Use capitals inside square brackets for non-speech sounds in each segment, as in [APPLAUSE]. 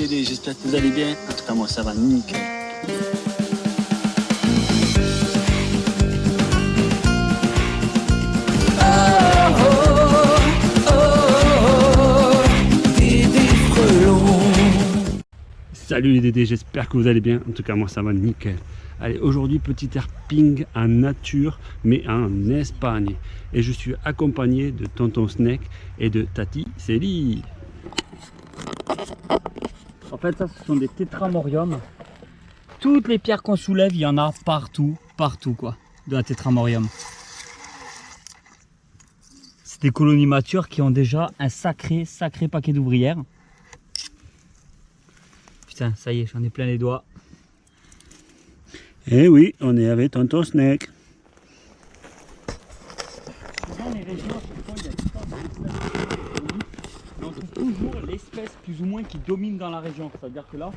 Dédé, j'espère que vous allez bien. En tout cas, moi, ça va nickel. Salut les Dédés, j'espère que vous allez bien. En tout cas, moi, ça va nickel. Allez, aujourd'hui, petit airping en nature, mais en Espagne. Et je suis accompagné de Tonton Snake et de Tati Célie. En fait, ça, ce sont des tétramoriums. Toutes les pierres qu'on soulève, il y en a partout, partout, quoi, de la tétramorium. C'est des colonies matures qui ont déjà un sacré, sacré paquet d'ouvrières. Putain, ça y est, j'en ai plein les doigts. Eh oui, on est avec Tonton Snake. Dans les régions, il y a on trouve toujours l'espèce moins qui domine dans la région. C'est-à-dire que là,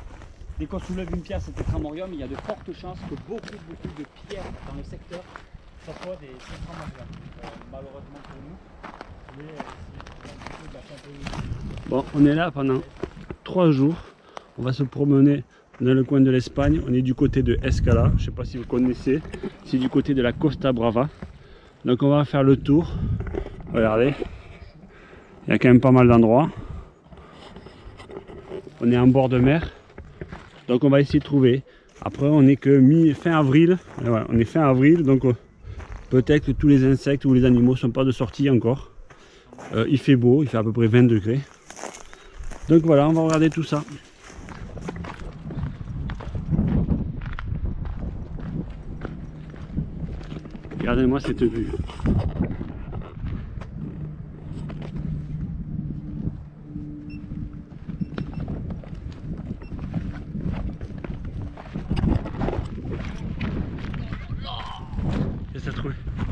dès qu'on soulève une pierre, c'est tétramorium, il y a de fortes chances que beaucoup, beaucoup de pierres dans le secteur, ce soit des tétramoriums. Euh, malheureusement pour nous, euh, Bon, on est là pendant trois jours. On va se promener dans le coin de l'Espagne. On est du côté de Escala. Je ne sais pas si vous connaissez. C'est du côté de la Costa Brava. Donc on va faire le tour. Regardez. Il y a quand même pas mal d'endroits. On est en bord de mer. Donc on va essayer de trouver. Après on est que mi fin avril. on est fin avril donc euh, peut-être que tous les insectes ou les animaux sont pas de sortie encore. Euh, il fait beau, il fait à peu près 20 degrés. Donc voilà, on va regarder tout ça. Regardez-moi cette vue.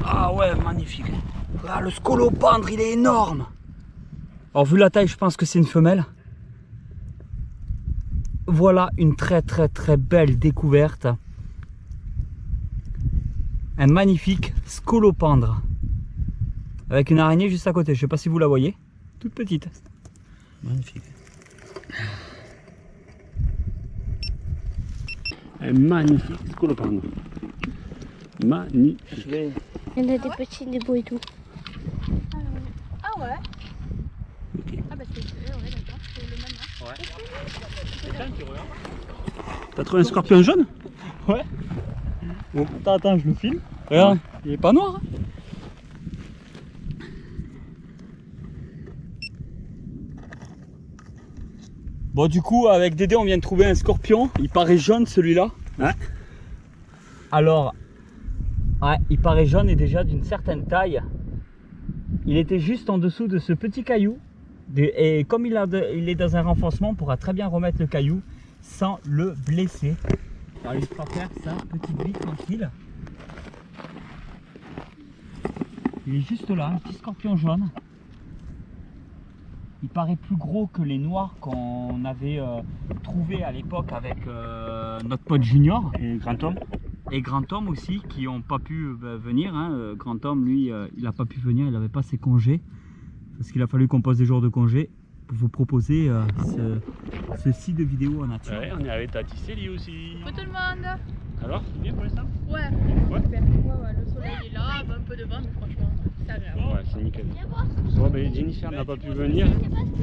Ah ouais, magnifique. Ah, le scolopendre, il est énorme. Alors vu la taille, je pense que c'est une femelle. Voilà une très très très belle découverte. Un magnifique scolopendre. Avec une araignée juste à côté. Je sais pas si vous la voyez. Toute petite. Magnifique. Un magnifique scolopendre. Magnifique. Il y en a des petits, des beaux et tout. Ah ouais Ah bah c'est ouais, d'accord, c'est le même Ouais. T'as trouvé un scorpion jaune? Ouais. Bon, attends, attends, je le filme. Regarde, il est pas noir. Hein. Bon du coup avec Dédé on vient de trouver un scorpion, il paraît jaune celui-là. Ouais. Alors Ouais, il paraît jaune et déjà d'une certaine taille. Il était juste en dessous de ce petit caillou. Et comme il, est dans un renfoncement, on pourra très bien remettre le caillou sans le blesser. Alors il fera faire sa petite vie tranquille. Il est juste là, un petit scorpion jaune. Il paraît plus gros que les noirs qu'on avait euh, trouvé à l'époque avec euh, notre pote Junior. Et et Grand Homme aussi qui n'ont pas pu euh, venir. Hein. Euh, Grand Homme, lui, euh, il n'a pas pu venir, il n'avait pas ses congés. Parce qu'il a fallu qu'on pose des jours de congé pour vous proposer ce, ceci de vidéo en nature. Ouais, on est avec Tati Célie aussi. Bonjour tout le monde Alors, c'est bien pour l'instant? Ouais. ouais, ouais, ouais, le soleil est là, un peu de vent, mais franchement, Ouais, c'est nickel. Bon, ben, Jennifer n'a pas pu venir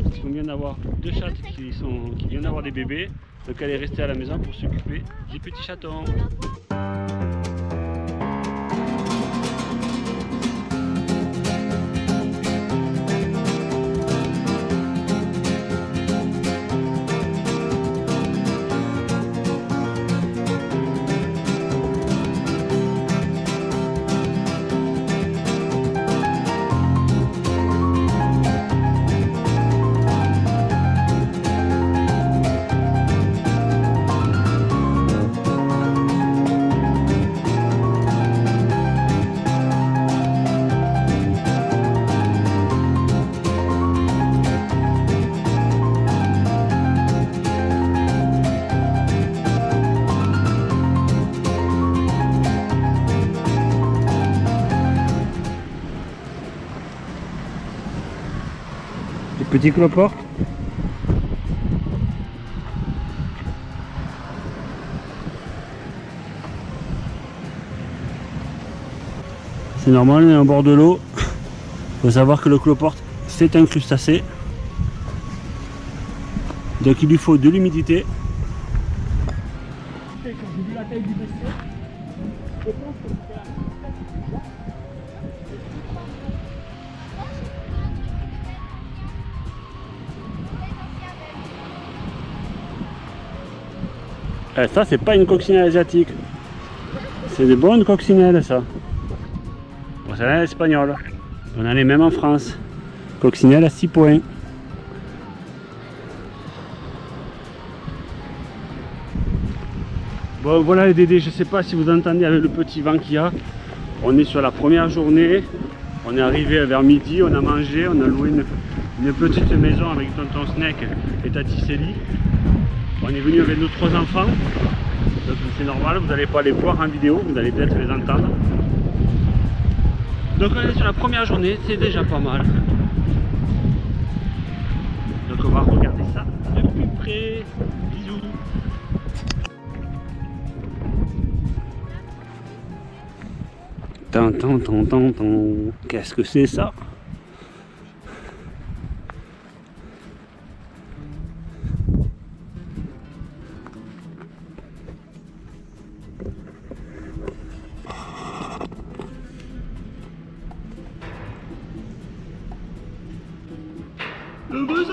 parce qu'on vient d'avoir deux chattes qui, sont, qui viennent d'avoir des bébés. Donc elle est restée à la maison pour s'occuper des petits chatons. petit cloporte. C'est normal, on est en bord de l'eau. Il faut savoir que le cloporte, c'est un crustacé. Donc il lui faut de l'humidité. Eh, ça, c'est pas une coccinelle asiatique. C'est des bonnes coccinelles, ça. Coccinelle espagnole. On en a les mêmes en France. Coccinelle à 6 points. Bon, voilà les Dédés, je sais pas si vous entendez avec le petit vent qu'il y a. On est sur la première journée. On est arrivé vers midi, on a mangé, on a loué une, petite maison avec tonton Snake et Tati. On est venu avec nos trois enfants. Donc c'est normal, vous n'allez pas les voir en vidéo, vous allez peut-être les entendre. Donc on est sur la première journée, c'est déjà pas mal. Donc on va regarder ça de plus près. Bisous. Tan, tan, tan. Qu'est-ce que c'est ça?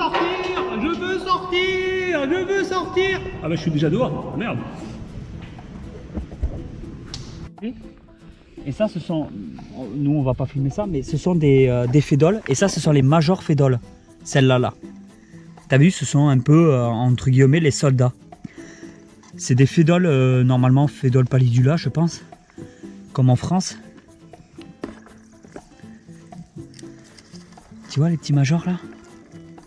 Sortir Je veux sortir Je veux sortir Ah bah je suis déjà dehors, merde. Et ça, ce sont. Nous, on va pas filmer ça, mais ce sont des, euh, des fédoles. Et ça, ce sont les majors fédoles. Celles-là, là. T'as vu, ce sont un peu, euh, entre guillemets, les soldats. C'est des fédoles, euh, normalement, fédoles pallidula, je pense. Comme en France. Tu vois les petits majors, là?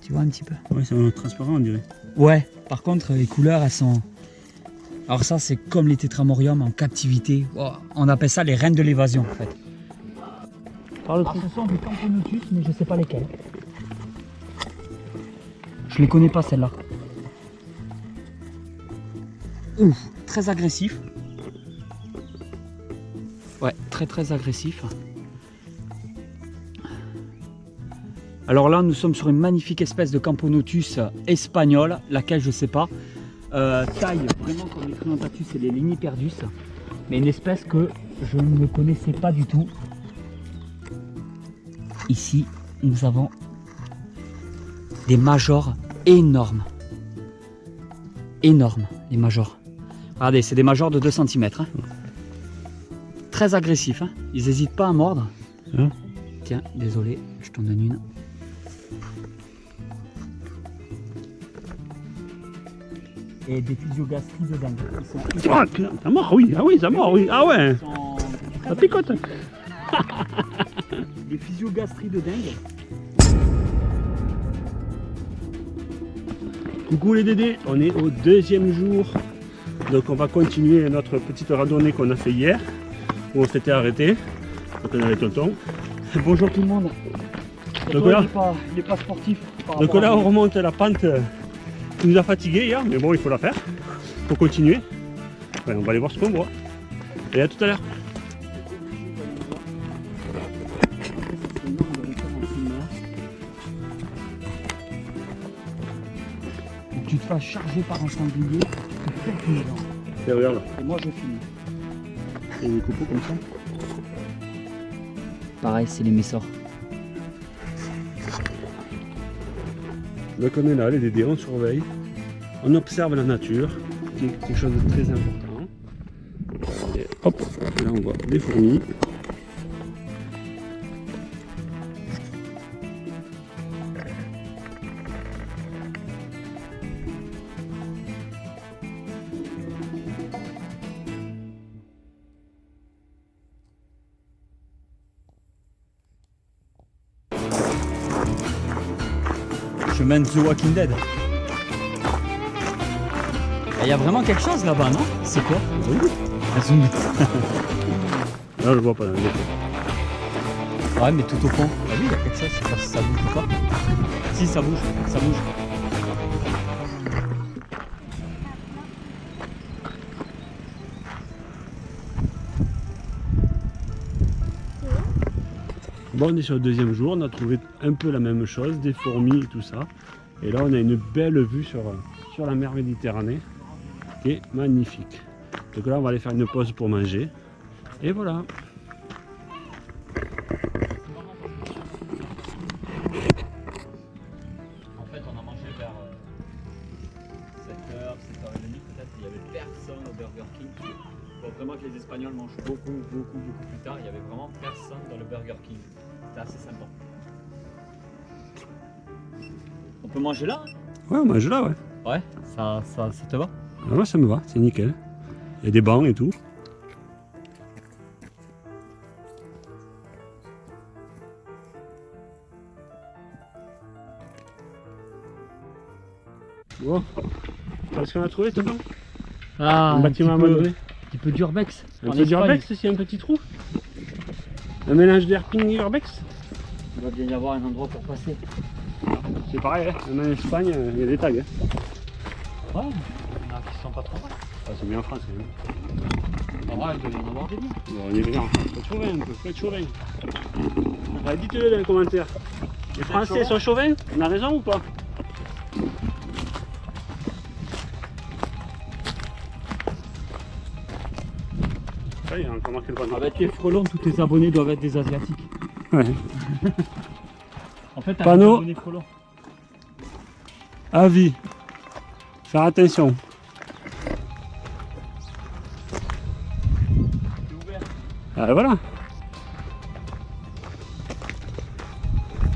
Tu vois un petit peu Ouais, c'est un transparent on dirait. Ouais, par contre, les couleurs, elles sont. Alors, ça, c'est comme les tétramoriums en captivité. Oh, On appelle ça les reines de l'évasion, en fait. Alors, ce sont des Camponotus, mais je sais pas lesquels. Je les connais pas, celles-là. Ouf, très agressif. Ouais, très très agressif. Alors là, nous sommes sur une magnifique espèce de Camponotus espagnol, laquelle je sais pas. Euh, taille, vraiment comme les Triantatus et les Liniperdus. Mais une espèce que je ne connaissais pas du tout. Ici, nous avons des majors énormes. Énormes, les majors. Regardez, c'est des majors de 2 cm. Très agressifs. hein. Ils n'hésitent pas à mordre. Hein Tiens, désolé, je t'en donne une. Et des physiogastries de dingue. Ils sont Ah, ça mort, oui, ah oui, ça mort, oui. Ah ouais, ça picote. des physiogastries de dingue. Coucou les Dédés, on est au deuxième jour. Donc on va continuer notre petite randonnée qu'on a fait hier, où on s'était arrêté. Donc on avait tonton. [LAUGHS] Bonjour tout le monde. Donc Toi, là, il est pas, sportif. donc là on remonte la pente qui nous a fatigués hier, mais bon il faut la faire pour continuer. Ouais, on va aller voir ce qu'on voit. Et à tout à l'heure. Tu te fasses charger par un sanglier, tu fais une dent. Et regarde là, Et moi je filme. il y a des copeaux comme ça. Pareil, c'est les messors. Donc on est là, les Dédés, on surveille. On observe la nature, qui est quelque chose de très important. Et hop, là on voit des fourmis. Chemin de The Walking Dead. Il y a vraiment quelque chose là-bas, non? C'est quoi? Un zombie. Là je vois pas. Ouais, mais tout au fond. Ah oui, il y a quelque chose, je sais pas si ça bouge ou pas. Si, ça bouge, ça bouge. Bon, on est sur le deuxième jour, on a trouvé un peu la même chose, des fourmis et tout ça. Et là, on a une belle vue sur, sur la mer Méditerranée, qui est magnifique. Donc là, on va aller faire une pause pour manger. Et voilà. Espagnols mangent beaucoup, beaucoup, beaucoup plus tard. Il n'y avait vraiment personne dans le Burger King. C'était assez sympa. On peut manger là hein? Ouais, on mange là, ouais. Ouais, ça, ça, ça te va? Ah, Moi, ça me va, c'est nickel. Il y a des bancs et tout. Bon, est-ce qu'on a trouvé tout Ah, Un bâtiment abandonné Un petit peu d'urbex. Un En peu d'urbex aussi, un petit trou Un mélange d'erping et urbex Il va bien y avoir un endroit pour passer. C'est pareil, hein. même en Espagne, euh, il y a des tags. hein. Ouais, il y en a qui sont pas trop mal. Ah, c'est bien en France quand même. En vrai, il doit y en avoir des biens. Bon, on est bien. Faut être chauvin un peu, faut être chauvin. Ah, Dites-le dans les commentaires. Les Français sont chauvins On a raison ou pas? Avec les frelons, tous tes abonnés doivent être des Asiatiques. Ouais. [LAUGHS] en fait, panneau. Avis. Faire attention. Ouvert. Ah voilà.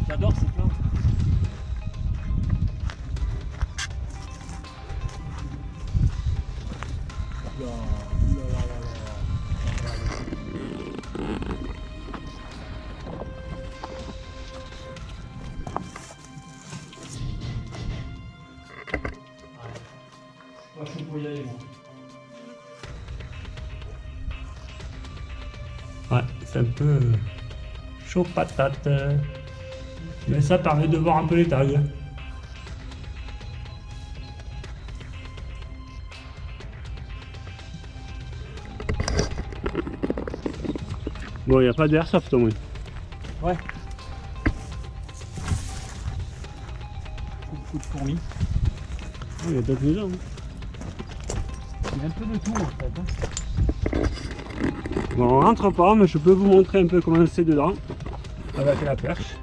J'adore cette patate. euh. Mais ça permet de voir un peu les tags. Bon, il n'y a pas d'airsoft au moins. Ouais. Beaucoup de fourmis. Oh, Il y a d'autres maisons. hein. Il y a un peu de tout en fait. hein. Bon, on rentre pas, mais je peux vous montrer un peu comment c'est dedans avec la perche.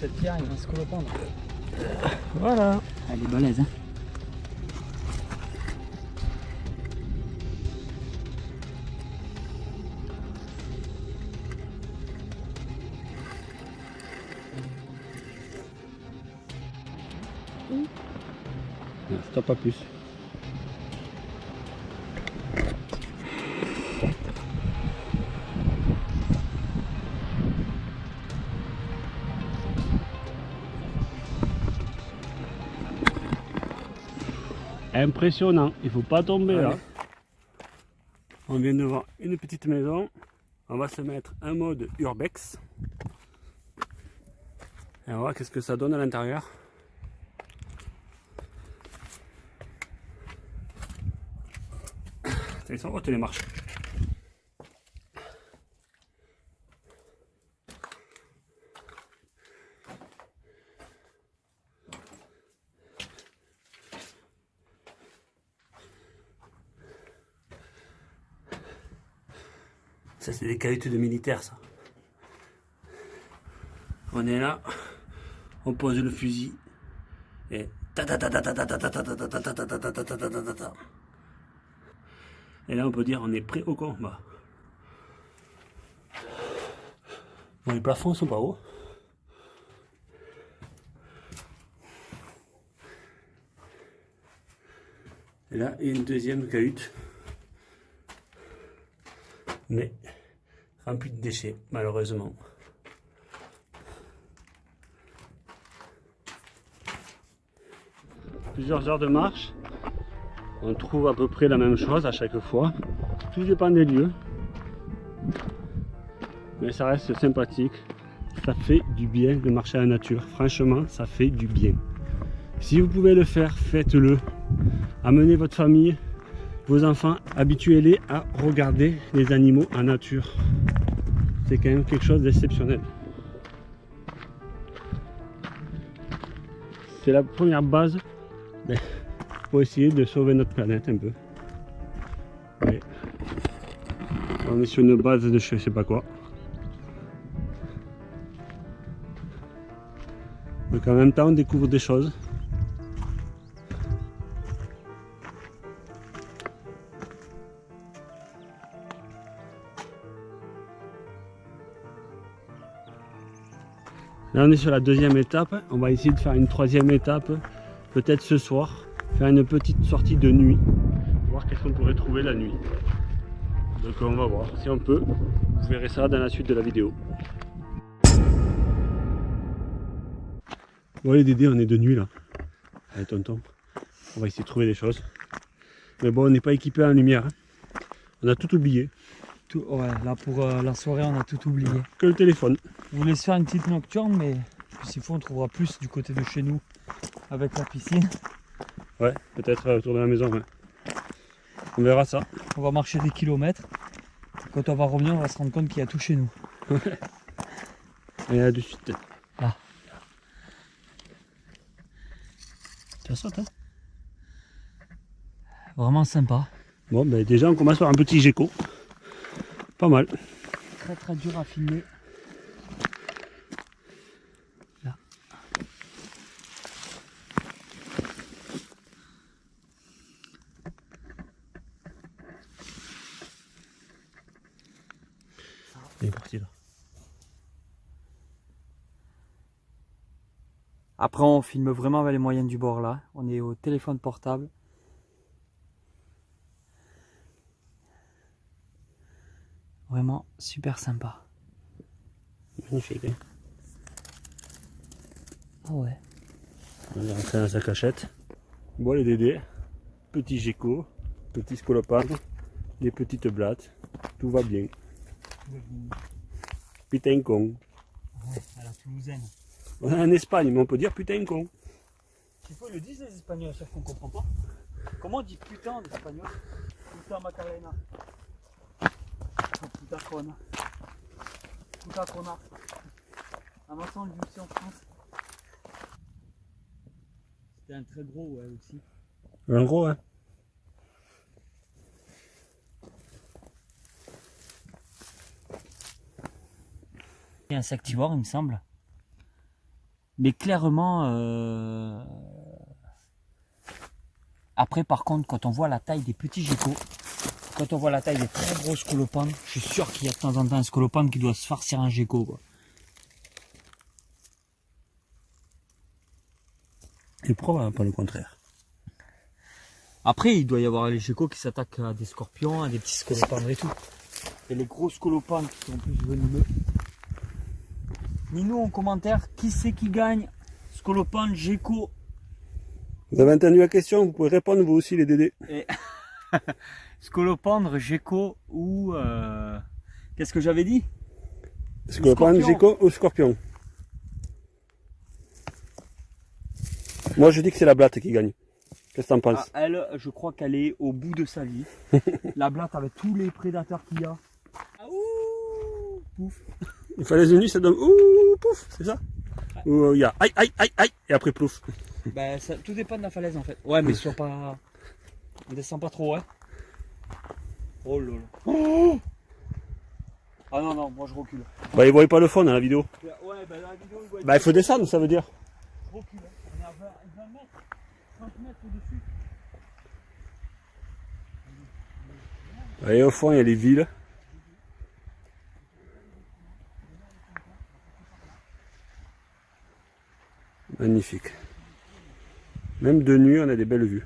cette pierre, il va se correspondre. Voilà. Elle est balèze. Hein. Stop pas plus. Impressionnant, il faut pas tomber là. On vient de voir une petite maison. On va se mettre un mode urbex. Et on va voir qu'est-ce que ça donne à l'intérieur. Ils sont hautes les marches. c'est des qualités de militaire, ça. On est là, on pose le fusil, et et là, on peut dire on est prêt au combat. Bon, les plafonds sont pas hauts. Et là, il y a une deuxième cahute. Mais remplie de déchets, malheureusement. plusieurs heures de marche. On trouve à peu près la même chose à chaque fois. Tout dépend des lieux. Mais ça reste sympathique. Ça fait du bien de marcher à la nature. Franchement, ça fait du bien. Si vous pouvez le faire, faites-le. Amenez votre famille, vos enfants, habituez-les à regarder les animaux en nature. C'est quand même quelque chose d'exceptionnel. C'est la première base pour essayer de sauver notre planète un peu. On est sur une base de je sais pas quoi. Donc en même temps on découvre des choses. Là on est sur la deuxième étape, on va essayer de faire une troisième étape, peut-être ce soir, faire une petite sortie de nuit, voir qu'est-ce qu'on pourrait trouver la nuit. Donc on va voir, si on peut, vous verrez ça dans la suite de la vidéo. Bon les Dédés, on est de nuit là. Allez tonton, on va essayer de trouver des choses. Mais bon, on n'est pas équipé en lumière. hein. On a tout oublié, Tout- ouais, là pour euh, la soirée, on a tout oublié. que le téléphone. On voulait se faire une petite nocturne, mais s'il faut, on trouvera plus du côté de chez nous avec la piscine. Ouais, peut-être euh, autour de la maison. ouais. On verra ça. On va marcher des kilomètres. Quand on va revenir, on va se rendre compte qu'il y a tout chez nous. Et là de suite. Là. Ça saute hein Vraiment sympa. Bon, ben déjà on commence par un petit gecko. Pas mal. Très très dur à filmer. Là. Il est parti là. Après, on filme vraiment avec les moyens du bord là. On est au téléphone portable. Vraiment super sympa. Magnifique. Hein Ah ouais. on est rentré dans sa cachette. Bon les dédés. Petit gecko. Petit scolopendre. Des petites blattes. Tout va bien. Putain con. à la toulousaine. On est en Espagne, mais on peut dire putain con. Tu peux le dire les espagnols, sauf qu'on comprend pas. Comment on dit putain en espagnol? Putain Macarena. À aussi en France. C'était un très gros, ouais, aussi. En gros, hein. Insectivore, il me semble. Mais clairement, euh, après, par contre, quand on voit la taille des petits geckos, quand on voit la taille des très gros scolopendres, je suis sûr qu'il y a de temps en temps un scolopendre qui doit se farcir un gecko. Quoi. Et pourquoi pas le contraire Après, il doit y avoir les geckos qui s'attaquent à des scorpions, à des petits scolopendres et tout. Et les gros scolopendres qui sont plus venimeux. Dis-nous en commentaire qui c'est qui gagne Scolopendre, gecko Vous avez entendu la question, vous pouvez répondre vous aussi les dédés. [LAUGHS] Scolopendre, gecko ou... euh, Qu'est-ce que j'avais dit? Scolopendre, gecko ou scorpion? Moi je dis que c'est la blatte qui gagne. Qu'est-ce que t'en Ah, penses Elle, je crois qu'elle est au bout de sa vie. [LAUGHS] La blatte avec tous les prédateurs qu'il y a. Ah, ouh, pouf. Il fallait une nuit, ça donne ouh pouf, c'est ça? Ou euh, il y a aïe aïe aïe aïe et après plouf. Ben, ça, tout dépend de la falaise en fait. Ouais, mais sois pas. On descend pas trop, hein. Oh là là. Oh ah non, non, moi je recule. Bah ils voient pas le fond dans la vidéo. Ouais, dans la vidéo, il voit Bah il faut descendre ça veut dire. Je recule. hein. On est à 20, 20 mètres, 30 mètres au-dessus. Et au fond il y a les villes. Magnifique. Même de nuit on a des belles vues.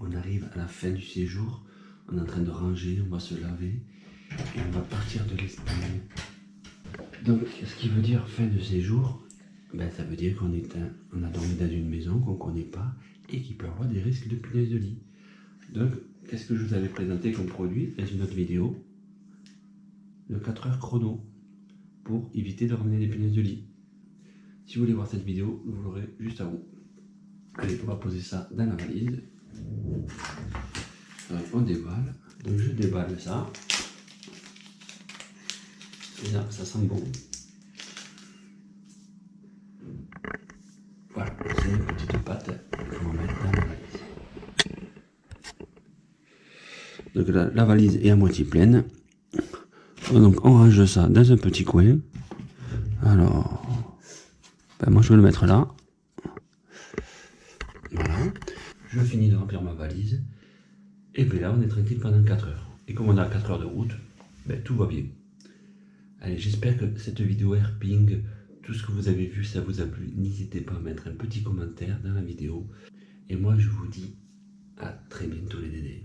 On arrive à la fin du séjour. On est en train de ranger, on va se laver et on va partir de l'Espagne. Donc, ce qui veut dire fin de séjour, ben, ça veut dire qu'on on a dormi dans une maison qu'on ne connaît pas et qui peut avoir des risques de punaise de lit. Donc, qu'est-ce que je vous avais présenté comme produit dans une autre vidéo? Le 4 heures chrono pour éviter de ramener des punaises de lit. Si vous voulez voir cette vidéo, vous l'aurez juste avant. Allez, on va poser ça dans la valise. Euh, on déballe. Donc je déballe ça. Ça sent bon. Voilà, c'est une petite pâte qu'on va mettre dans la valise. Donc la, la valise est à moitié pleine. Donc on range ça dans un petit coin. Alors, ben moi je vais le mettre là. Voilà. Je finis de remplir ma valise. Et puis là, on est tranquille pendant 4 heures. Et comme on a 4 heures de route, ben, tout va bien. Allez, j'espère que cette vidéo Airping, tout ce que vous avez vu, ça vous a plu. N'hésitez pas à mettre un petit commentaire dans la vidéo. Et moi, je vous dis à très bientôt les dédés.